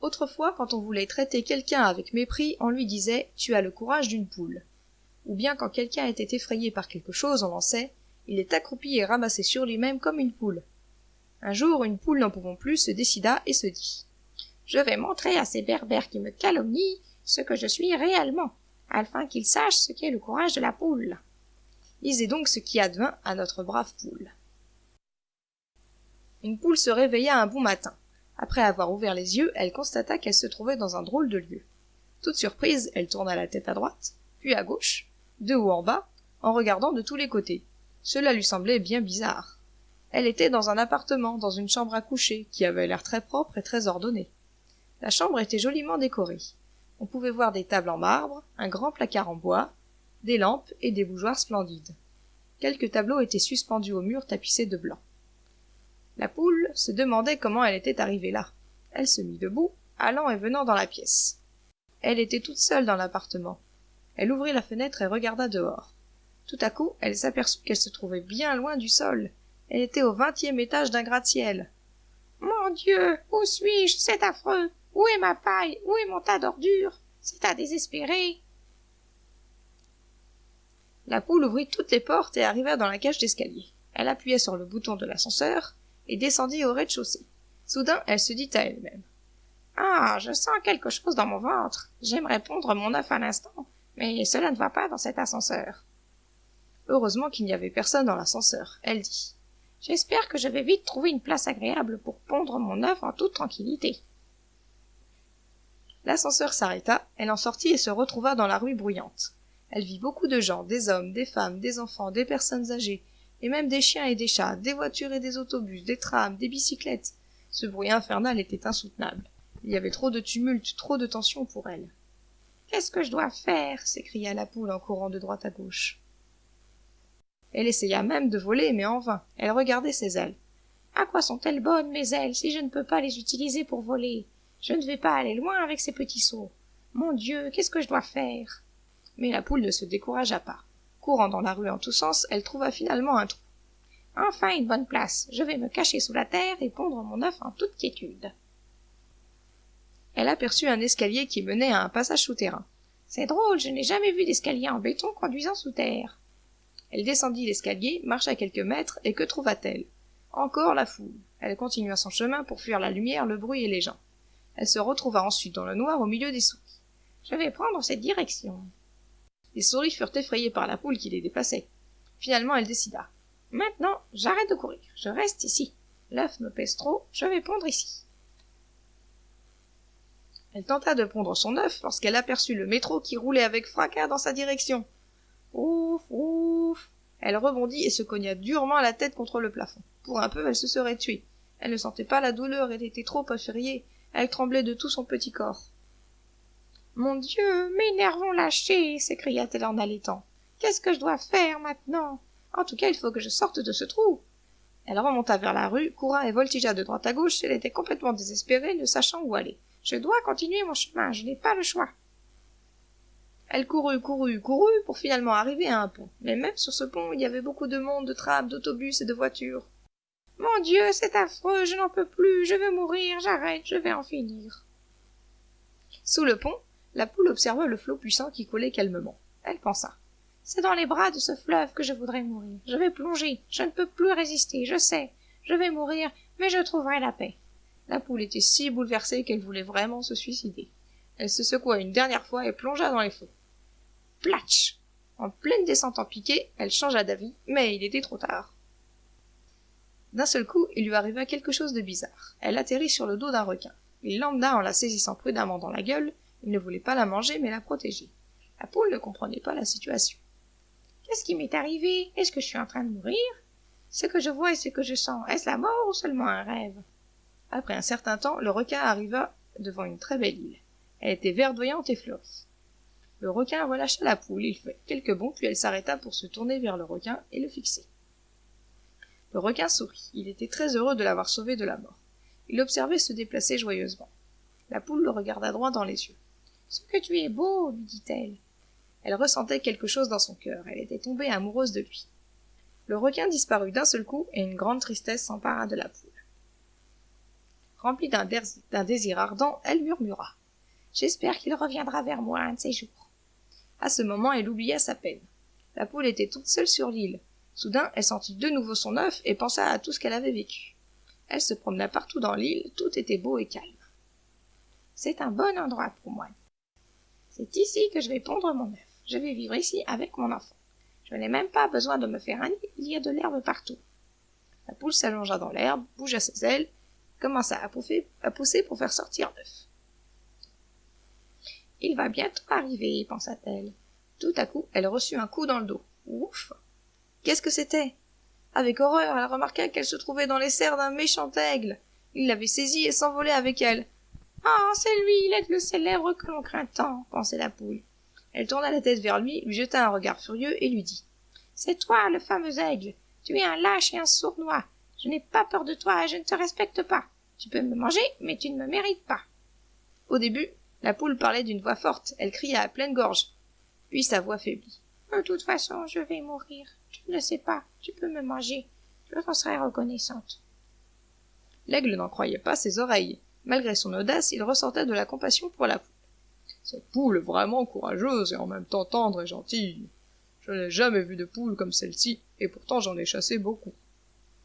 Autrefois, quand on voulait traiter quelqu'un avec mépris, on lui disait Tu as le courage d'une poule. Ou bien quand quelqu'un était effrayé par quelque chose, on lançait Il est accroupi et ramassé sur lui-même comme une poule. Un jour, une poule n'en pouvant plus se décida et se dit Je vais montrer à ces berbères qui me calomnient ce que je suis réellement, afin qu'ils sachent ce qu'est le courage de la poule. Lisez donc ce qui advint à notre brave poule. Une poule se réveilla un bon matin. Après avoir ouvert les yeux, elle constata qu'elle se trouvait dans un drôle de lieu. Toute surprise, elle tourna la tête à droite, puis à gauche, de haut en bas, en regardant de tous les côtés. Cela lui semblait bien bizarre. Elle était dans un appartement, dans une chambre à coucher, qui avait l'air très propre et très ordonnée. La chambre était joliment décorée. On pouvait voir des tables en marbre, un grand placard en bois, des lampes et des bougeoirs splendides. Quelques tableaux étaient suspendus au mur tapissé de blanc. La poule se demandait comment elle était arrivée là. Elle se mit debout, allant et venant dans la pièce. Elle était toute seule dans l'appartement. Elle ouvrit la fenêtre et regarda dehors. Tout à coup, elle s'aperçut qu'elle se trouvait bien loin du sol. Elle était au vingtième étage d'un gratte-ciel. Mon Dieu, où suis-je? C'est affreux. Où est ma paille? Où est mon tas d'ordures? C'est à désespérer. La poule ouvrit toutes les portes et arriva dans la cage d'escalier. Elle appuya sur le bouton de l'ascenseur et descendit au rez-de-chaussée. Soudain, elle se dit à elle-même. Ah, je sens quelque chose dans mon ventre. J'aimerais pondre mon œuf à l'instant, mais cela ne va pas dans cet ascenseur. Heureusement qu'il n'y avait personne dans l'ascenseur. Elle dit. J'espère que je vais vite trouver une place agréable pour pondre mon œuf en toute tranquillité. L'ascenseur s'arrêta, elle en sortit et se retrouva dans la rue bruyante. Elle vit beaucoup de gens, des hommes, des femmes, des enfants, des personnes âgées, et même des chiens et des chats, des voitures et des autobus, des trams, des bicyclettes. Ce bruit infernal était insoutenable. Il y avait trop de tumulte, trop de tension pour elle. Qu'est-ce que je dois faire? s'écria la poule en courant de droite à gauche. Elle essaya même de voler, mais en vain. Elle regardait ses ailes. À quoi sont-elles bonnes, mes ailes, si je ne peux pas les utiliser pour voler? Je ne vais pas aller loin avec ces petits sauts. Mon Dieu, qu'est-ce que je dois faire? Mais la poule ne se découragea pas. Courant dans la rue en tous sens, elle trouva finalement un trou. Enfin une bonne place. Je vais me cacher sous la terre et pondre mon œuf en toute quiétude. Elle aperçut un escalier qui menait à un passage souterrain. C'est drôle, je n'ai jamais vu d'escalier en béton conduisant sous terre. Elle descendit l'escalier, marcha quelques mètres, et que trouva-t-elle? Encore la foule. Elle continua son chemin pour fuir la lumière, le bruit et les gens. Elle se retrouva ensuite dans le noir au milieu des souris. Je vais prendre cette direction. Les souris furent effrayées par la poule qui les dépassait. Finalement, elle décida. Maintenant, j'arrête de courir. Je reste ici. L'œuf me pèse trop, je vais pondre ici. Elle tenta de pondre son œuf lorsqu'elle aperçut le métro qui roulait avec fracas dans sa direction. Ouf, ouf. Elle rebondit et se cogna durement la tête contre le plafond. Pour un peu, elle se serait tuée. Elle ne sentait pas la douleur, elle était trop effrayée. Elle tremblait de tout son petit corps. Mon Dieu, mes nerfs vont lâcher, s'écria-t-elle en allaitant. Qu'est-ce que je dois faire maintenant? En tout cas, il faut que je sorte de ce trou. Elle remonta vers la rue, coura et voltigea de droite à gauche. Elle était complètement désespérée, ne sachant où aller. Je dois continuer mon chemin, je n'ai pas le choix. Elle courut, courut, courut pour finalement arriver à un pont. Mais même sur ce pont, il y avait beaucoup de monde, de trams, d'autobus et de voitures. Mon Dieu, c'est affreux, je n'en peux plus, je veux mourir, j'arrête, je vais en finir. Sous le pont, la poule observa le flot puissant qui coulait calmement. Elle pensa. C'est dans les bras de ce fleuve que je voudrais mourir. Je vais plonger. Je ne peux plus résister, je sais. Je vais mourir, mais je trouverai la paix. La poule était si bouleversée qu'elle voulait vraiment se suicider. Elle se secoua une dernière fois et plongea dans les flots. Platch En pleine descente en piqué, elle changea d'avis, mais il était trop tard. D'un seul coup, il lui arriva quelque chose de bizarre. Elle atterrit sur le dos d'un requin. Il l'emmena en la saisissant prudemment dans la gueule, il ne voulait pas la manger, mais la protéger. La poule ne comprenait pas la situation. Qu'est-ce qui m'est arrivé? Est-ce que je suis en train de mourir? Ce que je vois et ce que je sens, est-ce la mort ou seulement un rêve? Après un certain temps, le requin arriva devant une très belle île. Elle était verdoyante et fleurie. Le requin relâcha la poule, il fit quelques bonds, puis elle s'arrêta pour se tourner vers le requin et le fixer. Le requin sourit. Il était très heureux de l'avoir sauvé de la mort. Il observait se déplacer joyeusement. La poule le regarda droit dans les yeux. Ce que tu es beau, lui dit-elle. Elle ressentait quelque chose dans son cœur, elle était tombée amoureuse de lui. Le requin disparut d'un seul coup et une grande tristesse s'empara de la poule. Remplie d'un désir ardent, elle murmura. J'espère qu'il reviendra vers moi un de ces jours. À ce moment, elle oublia sa peine. La poule était toute seule sur l'île. Soudain, elle sentit de nouveau son œuf et pensa à tout ce qu'elle avait vécu. Elle se promena partout dans l'île, tout était beau et calme. C'est un bon endroit pour moi. C'est ici que je vais pondre mon œuf. Je vais vivre ici avec mon enfant. Je n'ai même pas besoin de me faire un nid, il y a de l'herbe partout. La poule s'allongea dans l'herbe, bougea ses ailes, commença à pousser, à pousser pour faire sortir l'œuf. Il va bientôt arriver, pensa-t-elle. Tout à coup, elle reçut un coup dans le dos. Ouf Qu'est-ce que c'était? Avec horreur, elle remarqua qu'elle se trouvait dans les serres d'un méchant aigle. Il l'avait saisie et s'envolait avec elle. Ah, c'est lui, l'aigle célèbre que l'on craint tant, pensait la poule. Elle tourna la tête vers lui, lui jeta un regard furieux et lui dit C'est toi, le fameux aigle. Tu es un lâche et un sournois. Je n'ai pas peur de toi et je ne te respecte pas. Tu peux me manger, mais tu ne me mérites pas. Au début, la poule parlait d'une voix forte, elle cria à pleine gorge. Puis sa voix faiblit. De toute façon, je vais mourir. Tu ne le sais pas. Tu peux me manger. Je t'en serai reconnaissante. L'aigle n'en croyait pas ses oreilles. Malgré son audace, il ressentait de la compassion pour la poule. Cette poule est vraiment courageuse et en même temps tendre et gentille. Je n'ai jamais vu de poule comme celle-ci, et pourtant j'en ai chassé beaucoup.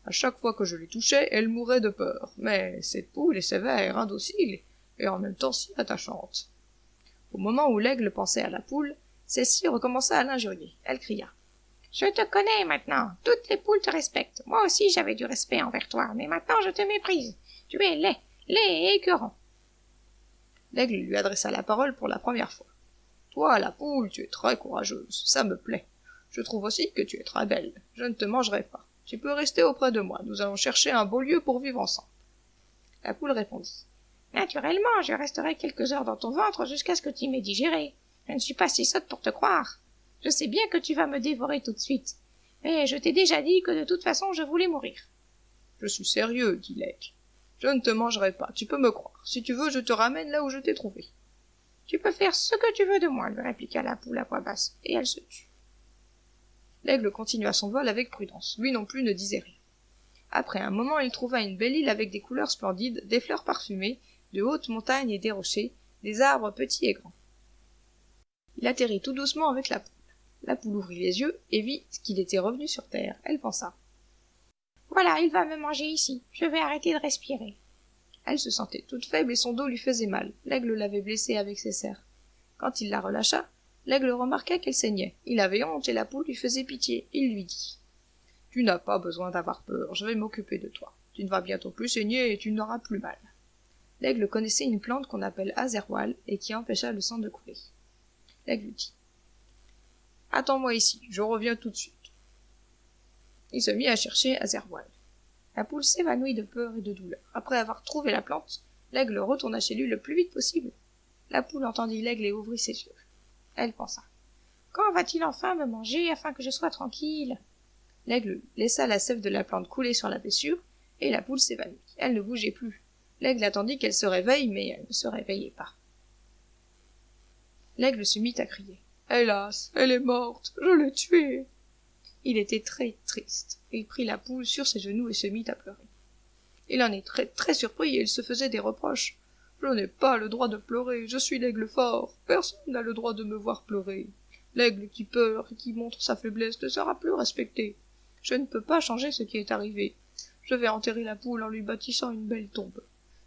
À chaque fois que je les touchais, elle mourait de peur. Mais cette poule est sévère, indocile, et en même temps si attachante. Au moment où l'aigle pensait à la poule, celle-ci recommença à l'injurier. Elle cria. Je te connais maintenant. Toutes les poules te respectent. Moi aussi j'avais du respect envers toi, mais maintenant je te méprise. Tu es laid, laid et écœurant. L'aigle lui adressa la parole pour la première fois. Toi, la poule, tu es très courageuse, ça me plaît. Je trouve aussi que tu es très belle. Je ne te mangerai pas. Tu peux rester auprès de moi. Nous allons chercher un beau lieu pour vivre ensemble. La poule répondit. Naturellement, je resterai quelques heures dans ton ventre jusqu'à ce que tu m'aies digéré. Je ne suis pas si sotte pour te croire. Je sais bien que tu vas me dévorer tout de suite. Mais je t'ai déjà dit que de toute façon je voulais mourir. Je suis sérieux, dit l'aigle. Je ne te mangerai pas, tu peux me croire. Si tu veux, je te ramène là où je t'ai trouvé. Tu peux faire ce que tu veux de moi, lui répliqua la poule à voix basse, et elle se tut. L'aigle continua son vol avec prudence. Lui non plus ne disait rien. Après un moment, il trouva une belle île avec des couleurs splendides, des fleurs parfumées, de hautes montagnes et des rochers, des arbres petits et grands. Il atterrit tout doucement avec la poule. La poule ouvrit les yeux et vit qu'il était revenu sur terre. Elle pensa. Voilà, il va me manger ici. Je vais arrêter de respirer. Elle se sentait toute faible et son dos lui faisait mal. L'aigle l'avait blessée avec ses serres. Quand il la relâcha, l'aigle remarqua qu'elle saignait. Il avait honte et la poule lui faisait pitié. Il lui dit. Tu n'as pas besoin d'avoir peur, je vais m'occuper de toi. Tu ne vas bientôt plus saigner et tu n'auras plus mal. L'aigle connaissait une plante qu'on appelle azerwal et qui empêcha le sang de couler. L'aigle dit Attends-moi ici, je reviens tout de suite. Il se mit à chercher Azerwal. La poule s'évanouit de peur et de douleur. Après avoir trouvé la plante, l'aigle retourna chez lui le plus vite possible. La poule entendit l'aigle et ouvrit ses yeux. Elle pensa. Quand va-t-il enfin me manger afin que je sois tranquille? L'aigle laissa la sève de la plante couler sur la blessure, et la poule s'évanouit. Elle ne bougeait plus. L'aigle attendit qu'elle se réveille, mais elle ne se réveillait pas. L'aigle se mit à crier. Hélas, elle est morte, je l'ai tuée. Il était très triste. Il prit la poule sur ses genoux et se mit à pleurer. Il en est très très surpris et il se faisait des reproches. Je n'ai pas le droit de pleurer, je suis l'aigle fort. Personne n'a le droit de me voir pleurer. L'aigle qui pleure et qui montre sa faiblesse ne sera plus respecté. Je ne peux pas changer ce qui est arrivé. Je vais enterrer la poule en lui bâtissant une belle tombe.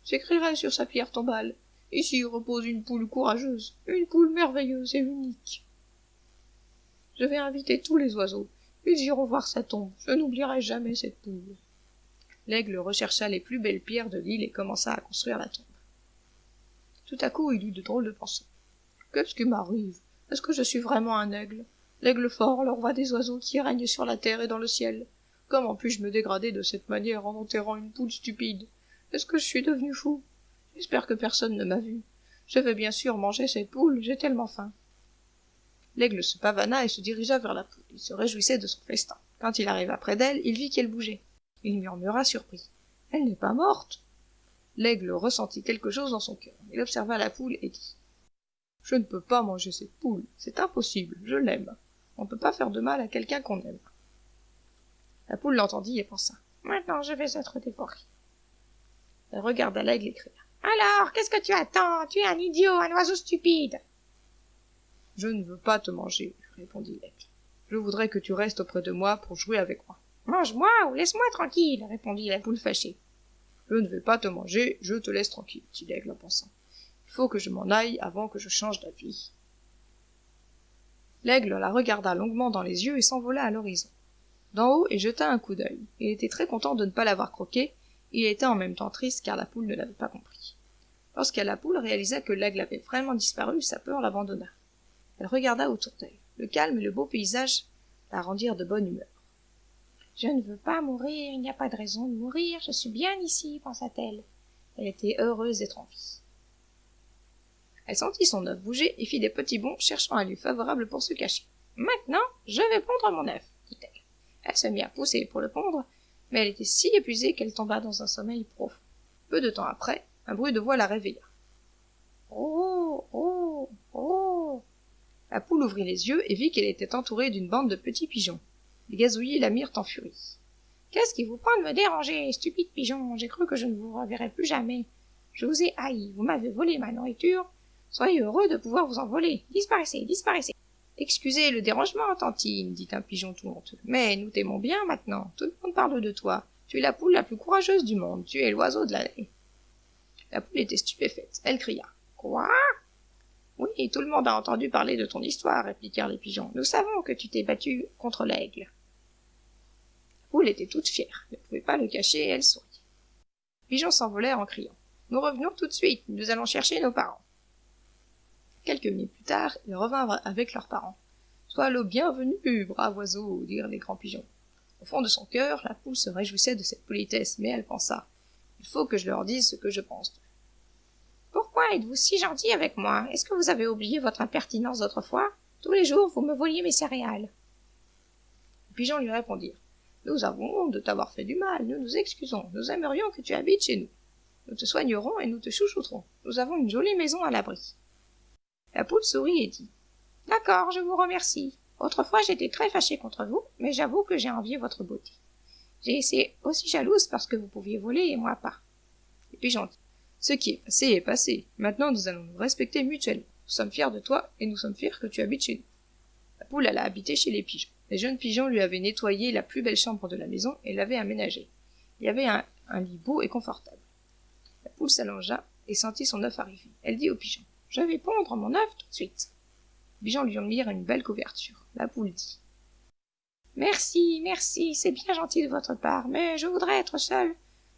J'écrirai sur sa pierre tombale. Ici repose une poule courageuse, une poule merveilleuse et unique. Je vais inviter tous les oiseaux. Ils iront voir sa tombe. Je n'oublierai jamais cette poule. L'aigle rechercha les plus belles pierres de l'île et commença à construire la tombe. Tout à coup, il eut de drôles de pensées. Qu'est-ce qui m'arrive? Est-ce que je suis vraiment un aigle? L'aigle fort, le roi des oiseaux qui règne sur la terre et dans le ciel. Comment puis-je me dégrader de cette manière en enterrant une poule stupide? Est-ce que je suis devenu fou? J'espère que personne ne m'a vu. Je vais bien sûr manger cette poule, j'ai tellement faim. L'aigle se pavana et se dirigea vers la poule. Il se réjouissait de son festin. Quand il arriva près d'elle, il vit qu'elle bougeait. Il murmura surpris. Elle n'est pas morte. L'aigle ressentit quelque chose dans son cœur. Il observa la poule et dit. Je ne peux pas manger cette poule. C'est impossible. Je l'aime. On ne peut pas faire de mal à quelqu'un qu'on aime. La poule l'entendit et pensa. Maintenant je vais être dévorée. Elle regarda l'aigle et cria. Alors, qu'est-ce que tu attends? Tu es un idiot, un oiseau stupide. Je ne veux pas te manger, répondit l'aigle. Je voudrais que tu restes auprès de moi pour jouer avec moi. Mange-moi ou laisse-moi tranquille, répondit la poule fâchée. Je ne vais pas te manger, je te laisse tranquille, dit l'aigle en pensant. Il faut que je m'en aille avant que je change d'avis. L'aigle la regarda longuement dans les yeux et s'envola à l'horizon. D'en haut, il jeta un coup d'œil. Il était très content de ne pas l'avoir croqué, il était en même temps triste car la poule ne l'avait pas compris. Lorsque la poule réalisa que l'aigle avait vraiment disparu, sa peur l'abandonna. Elle regarda autour d'elle. Le calme et le beau paysage la rendirent de bonne humeur. Je ne veux pas mourir, il n'y a pas de raison de mourir, je suis bien ici, pensa-t-elle. Elle était heureuse d'être en vie. Elle sentit son œuf bouger et fit des petits bonds, cherchant un lieu favorable pour se cacher. Maintenant, je vais pondre mon œuf, dit-elle. Elle se mit à pousser pour le pondre, mais elle était si épuisée qu'elle tomba dans un sommeil profond. Peu de temps après, un bruit de voix la réveilla. Oh, oh, oh. La poule ouvrit les yeux et vit qu'elle était entourée d'une bande de petits pigeons. Les gazouillis la mirent en furie. Qu'est-ce qui vous prend de me déranger, stupide pigeon? J'ai cru que je ne vous reverrais plus jamais. Je vous ai haï, vous m'avez volé ma nourriture. Soyez heureux de pouvoir vous envoler. Disparaissez, disparaissez. Excusez le dérangement, tantine, dit un pigeon tout honteux. Mais nous t'aimons bien maintenant. Tout le monde parle de toi. Tu es la poule la plus courageuse du monde. Tu es l'oiseau de l'année. La poule était stupéfaite. Elle cria. Quoi? Oui, tout le monde a entendu parler de ton histoire, répliquèrent les pigeons. Nous savons que tu t'es battu contre l'aigle. La poule était toute fière. Ne pouvait pas le cacher et elle sourit. Les pigeons s'envolèrent en criant. Nous revenons tout de suite. Nous allons chercher nos parents. Quelques minutes plus tard, ils revinrent avec leurs parents. Sois le bienvenu, brave oiseau, dirent les grands pigeons. Au fond de son cœur, la poule se réjouissait de cette politesse, mais elle pensa. Il faut que je leur dise ce que je pense Pourquoi êtes-vous si gentil avec moi? Est-ce que vous avez oublié votre impertinence d'autrefois? Tous les jours, vous me voliez mes céréales. Les pigeons lui répondirent. Nous avons honte de t'avoir fait du mal, nous nous excusons, nous aimerions que tu habites chez nous. Nous te soignerons et nous te chouchouterons. Nous avons une jolie maison à l'abri. La poule sourit et dit D'accord, je vous remercie. Autrefois j'étais très fâchée contre vous, mais j'avoue que j'ai envié votre beauté. J'ai été aussi jalouse parce que vous pouviez voler et moi pas. Ce qui est passé est passé. Maintenant nous allons nous respecter mutuellement. Nous sommes fiers de toi et nous sommes fiers que tu habites chez nous. La poule alla habiter chez les pigeons. Les jeunes pigeons lui avaient nettoyé la plus belle chambre de la maison et l'avaient aménagée. Il y avait un, lit beau et confortable. La poule s'allongea et sentit son œuf arriver. Elle dit aux pigeons je vais pondre mon œuf tout de suite. Les pigeons lui mirent une belle couverture. La poule dit. Merci, merci, c'est bien gentil de votre part, mais je voudrais être seule.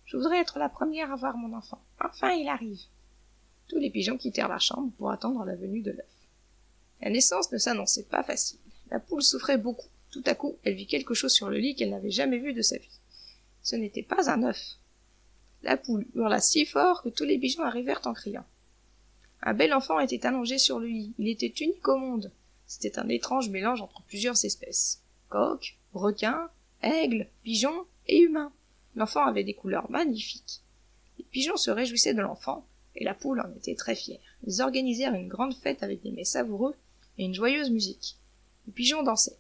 Je voudrais être la première à voir mon enfant. Enfin, il arrive. Tous les pigeons quittèrent la chambre pour attendre la venue de l'œuf. La naissance ne s'annonçait pas facile. La poule souffrait beaucoup. Tout à coup, elle vit quelque chose sur le lit qu'elle n'avait jamais vu de sa vie. Ce n'était pas un œuf. La poule hurla si fort que tous les pigeons arrivèrent en criant. Un bel enfant était allongé sur le lit. Il était unique au monde. C'était un étrange mélange entre plusieurs espèces. Coq, requin, aigle, pigeon et humain. L'enfant avait des couleurs magnifiques. Les pigeons se réjouissaient de l'enfant, et la poule en était très fière. Ils organisèrent une grande fête avec des mets savoureux et une joyeuse musique. Les pigeons dansaient.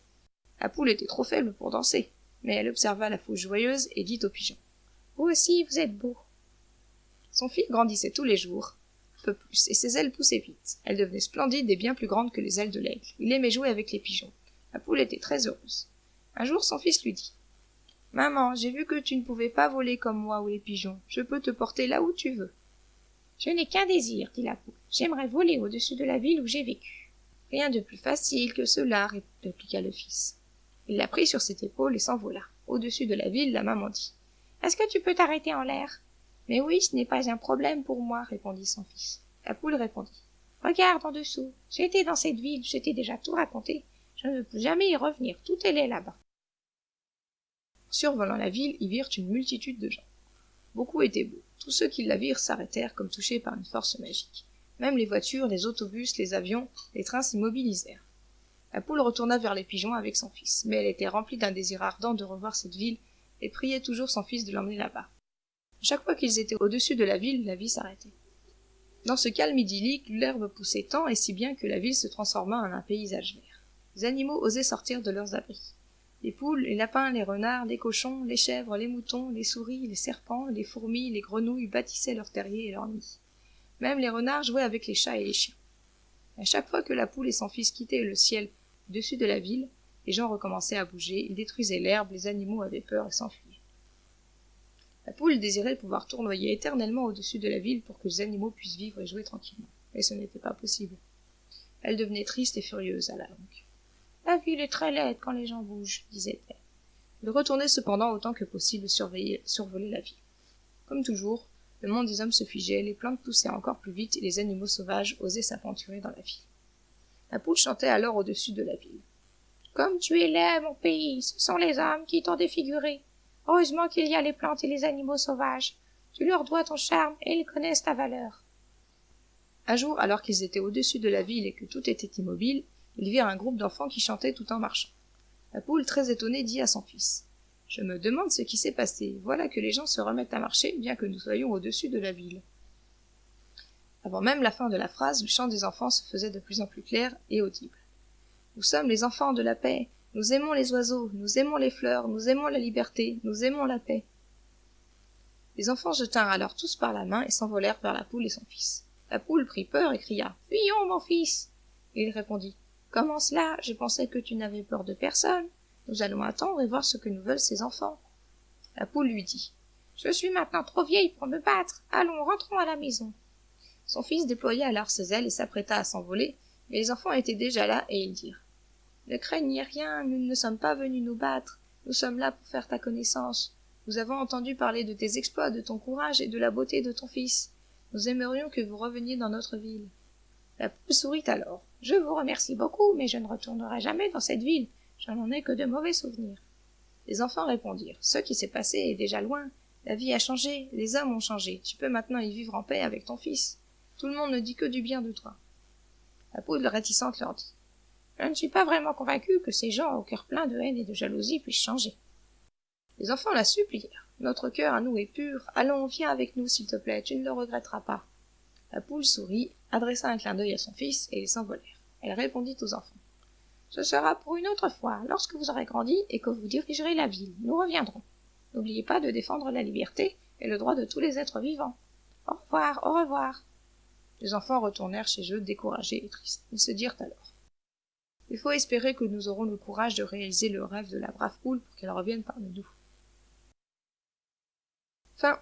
La poule était trop faible pour danser, mais elle observa la foule joyeuse et dit aux pigeons. Vous aussi, vous êtes beaux. Son fils grandissait tous les jours, peu plus, et ses ailes poussaient vite. Elles devenaient splendides et bien plus grandes que les ailes de l'aigle. Il aimait jouer avec les pigeons. La poule était très heureuse. Un jour, son fils lui dit Maman, j'ai vu que tu ne pouvais pas voler comme moi ou les pigeons. Je peux te porter là où tu veux. Je n'ai qu'un désir, dit la poule. J'aimerais voler au-dessus de la ville où j'ai vécu. Rien de plus facile que cela, répliqua le fils. Il la prit sur ses épaules et s'envola. Au-dessus de la ville, la maman dit Est-ce que tu peux t'arrêter en l'air? Mais oui, ce n'est pas un problème pour moi, répondit son fils. La poule répondit. Regarde en dessous. J'étais dans cette ville, j'étais déjà tout raconté. Je ne veux jamais y revenir. Tout est là-bas. Survolant la ville, ils virent une multitude de gens. Beaucoup étaient beaux. Tous ceux qui la virent s'arrêtèrent comme touchés par une force magique. Même les voitures, les autobus, les avions, les trains s'immobilisèrent. La poule retourna vers les pigeons avec son fils, mais elle était remplie d'un désir ardent de revoir cette ville et priait toujours son fils de l'emmener là-bas. Chaque fois qu'ils étaient au-dessus de la ville, la vie s'arrêtait. Dans ce calme idyllique, l'herbe poussait tant et si bien que la ville se transforma en un paysage vert. Les animaux osaient sortir de leurs abris. Les poules, les lapins, les renards, les cochons, les chèvres, les moutons, les souris, les serpents, les fourmis, les grenouilles bâtissaient leurs terriers et leurs nids. Même les renards jouaient avec les chats et les chiens. À chaque fois que la poule et son fils quittaient le ciel au-dessus de la ville, les gens recommençaient à bouger, ils détruisaient l'herbe, les animaux avaient peur et s'enfuyaient. La poule désirait pouvoir tournoyer éternellement au-dessus de la ville pour que les animaux puissent vivre et jouer tranquillement. Mais ce n'était pas possible. Elle devenait triste et furieuse à la longue. La ville est très laide quand les gens bougent, disait-elle. Il retournait cependant autant que possible surveiller, survoler la ville. Comme toujours, le monde des hommes se figeait, les plantes poussaient encore plus vite et les animaux sauvages osaient s'aventurer dans la ville. La poule chantait alors au-dessus de la ville. Comme tu es laid, mon pays, ce sont les hommes qui t'ont défiguré. Heureusement qu'il y a les plantes et les animaux sauvages. Tu leur dois ton charme et ils connaissent ta valeur. Un jour, alors qu'ils étaient au-dessus de la ville et que tout était immobile, ils virent un groupe d'enfants qui chantaient tout en marchant. La poule, très étonnée, dit à son fils. Je me demande ce qui s'est passé. Voilà que les gens se remettent à marcher, bien que nous soyons au-dessus de la ville. Avant même la fin de la phrase, le chant des enfants se faisait de plus en plus clair et audible. Nous sommes les enfants de la paix, nous aimons les oiseaux, nous aimons les fleurs, nous aimons la liberté, nous aimons la paix. Les enfants jetèrent alors tous par la main et s'envolèrent vers la poule et son fils. La poule prit peur et cria Fuyons, mon fils il répondit Comment cela Je pensais que tu n'avais peur de personne. Nous allons attendre et voir ce que nous veulent ces enfants. La poule lui dit Je suis maintenant trop vieille pour me battre. Allons, rentrons à la maison. Son fils déploya alors ses ailes et s'apprêta à s'envoler, mais les enfants étaient déjà là et ils dirent ne craignez rien, nous ne sommes pas venus nous battre. Nous sommes là pour faire ta connaissance. Nous avons entendu parler de tes exploits, de ton courage et de la beauté de ton fils. Nous aimerions que vous reveniez dans notre ville. La poule sourit alors. Je vous remercie beaucoup, mais je ne retournerai jamais dans cette ville. Je n'en ai que de mauvais souvenirs. Les enfants répondirent. Ce qui s'est passé est déjà loin. La vie a changé, les hommes ont changé. Tu peux maintenant y vivre en paix avec ton fils. Tout le monde ne dit que du bien de toi. La poule réticente leur dit. Je ne suis pas vraiment convaincu que ces gens au cœur plein de haine et de jalousie puissent changer. Les enfants la supplièrent. Notre cœur à nous est pur. Allons, viens avec nous, s'il te plaît, tu ne le regretteras pas la poule sourit adressa un clin d'œil à son fils et ils s'envolèrent elle répondit aux enfants. Ce sera pour une autre fois lorsque vous aurez grandi et que vous dirigerez la ville. Nous reviendrons. N'oubliez pas de défendre la liberté et le droit de tous les êtres vivants. Au revoir au revoir. Les enfants retournèrent chez eux découragés et tristes. Ils se dirent alors. Il faut espérer que nous aurons le courage de réaliser le rêve de la brave poule pour qu'elle revienne parmi nous. Fin.